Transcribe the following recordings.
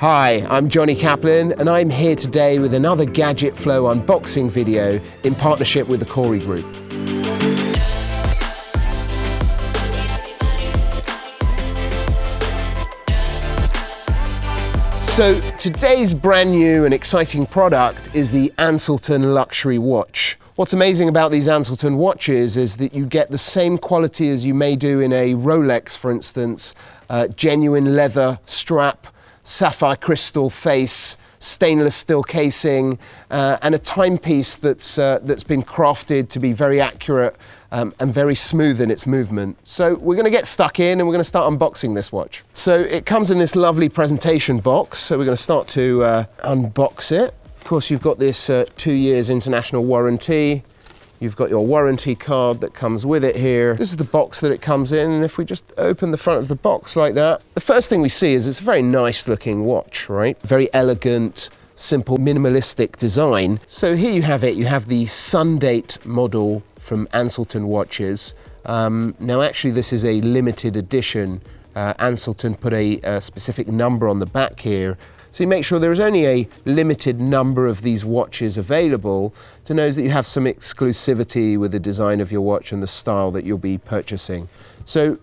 Hi, I'm Johnny Kaplan and I'm here today with another Gadget Flow unboxing video in partnership with the Corey Group. So today's brand new and exciting product is the Anselton Luxury Watch. What's amazing about these Anselton watches is that you get the same quality as you may do in a Rolex, for instance, uh, genuine leather strap, sapphire crystal face, stainless steel casing, uh, and a timepiece that's, uh, that's been crafted to be very accurate um, and very smooth in its movement. So we're going to get stuck in and we're going to start unboxing this watch. So it comes in this lovely presentation box. So we're going to start to uh, unbox it. Of course, you've got this uh, two years international warranty. You've got your warranty card that comes with it here. This is the box that it comes in, and if we just open the front of the box like that, the first thing we see is it's a very nice looking watch, right? Very elegant, simple, minimalistic design. So here you have it. You have the Sundate model from Anselton Watches. Um, now, actually, this is a limited edition. Uh, Anselton put a, a specific number on the back here so you make sure there is only a limited number of these watches available to know that you have some exclusivity with the design of your watch and the style that you'll be purchasing. So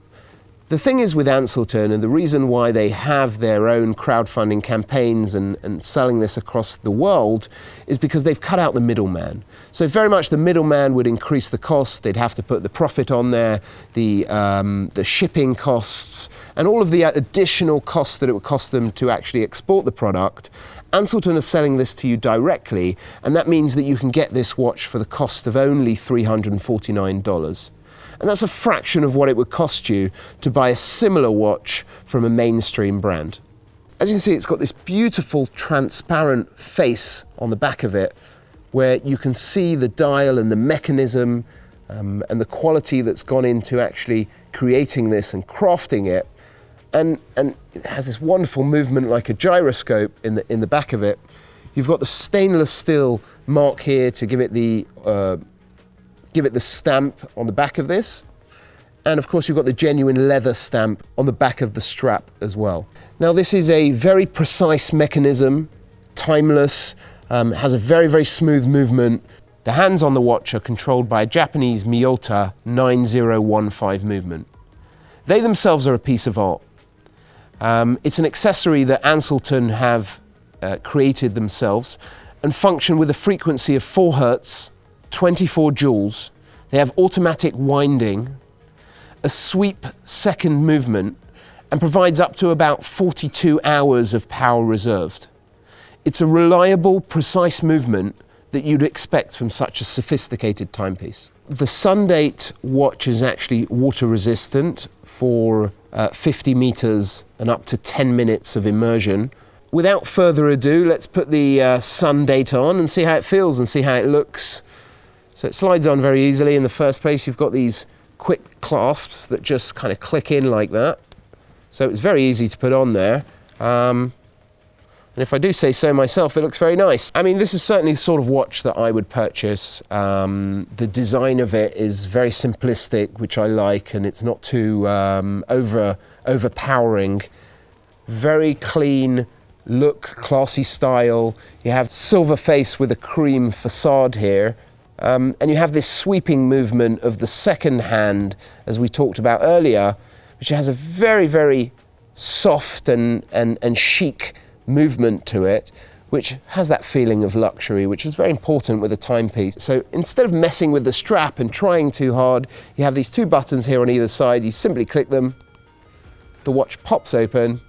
the thing is with Anselton, and the reason why they have their own crowdfunding campaigns and, and selling this across the world is because they've cut out the middleman. So very much the middleman would increase the cost. They'd have to put the profit on there, the, um, the shipping costs, and all of the additional costs that it would cost them to actually export the product. Anselton is selling this to you directly, and that means that you can get this watch for the cost of only $349. And that's a fraction of what it would cost you to buy a similar watch from a mainstream brand. As you can see, it's got this beautiful transparent face on the back of it where you can see the dial and the mechanism um, and the quality that's gone into actually creating this and crafting it. And, and it has this wonderful movement like a gyroscope in the, in the back of it. You've got the stainless steel mark here to give it the uh, give it the stamp on the back of this. And of course, you've got the genuine leather stamp on the back of the strap as well. Now, this is a very precise mechanism, timeless, um, has a very, very smooth movement. The hands on the watch are controlled by a Japanese Miyota 9015 movement. They themselves are a piece of art. Um, it's an accessory that Anselton have uh, created themselves and function with a frequency of 4 hertz 24 jewels. They have automatic winding, a sweep second movement, and provides up to about 42 hours of power reserved. It's a reliable, precise movement that you'd expect from such a sophisticated timepiece. The Sundate watch is actually water resistant for uh, 50 meters and up to 10 minutes of immersion. Without further ado, let's put the uh, Sundate on and see how it feels and see how it looks so it slides on very easily. In the first place, you've got these quick clasps that just kind of click in like that. So it's very easy to put on there. Um, and if I do say so myself, it looks very nice. I mean, this is certainly the sort of watch that I would purchase. Um, the design of it is very simplistic, which I like, and it's not too um, over overpowering. Very clean look, classy style. You have silver face with a cream facade here. Um, and you have this sweeping movement of the second hand, as we talked about earlier, which has a very, very soft and, and, and chic movement to it, which has that feeling of luxury, which is very important with a timepiece. So instead of messing with the strap and trying too hard, you have these two buttons here on either side. You simply click them, the watch pops open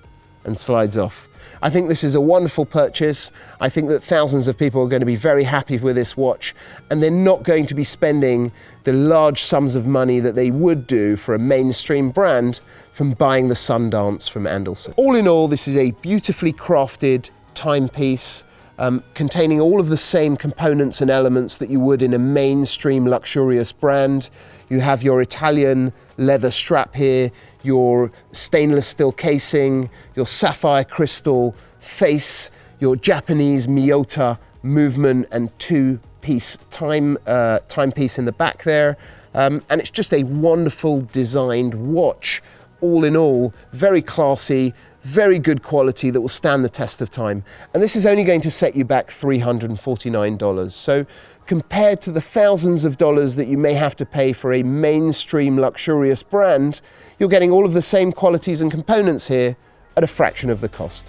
and slides off. I think this is a wonderful purchase. I think that thousands of people are going to be very happy with this watch and they're not going to be spending the large sums of money that they would do for a mainstream brand from buying the Sundance from Anselton. All in all, this is a beautifully crafted timepiece um, containing all of the same components and elements that you would in a mainstream luxurious brand. You have your Italian leather strap here, your stainless steel casing, your sapphire crystal face, your Japanese Miyota movement and two-piece time uh, timepiece in the back there. Um, and it's just a wonderful designed watch. All in all, very classy, very good quality that will stand the test of time. And this is only going to set you back $349. So compared to the thousands of dollars that you may have to pay for a mainstream luxurious brand, you're getting all of the same qualities and components here at a fraction of the cost.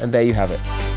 And there you have it.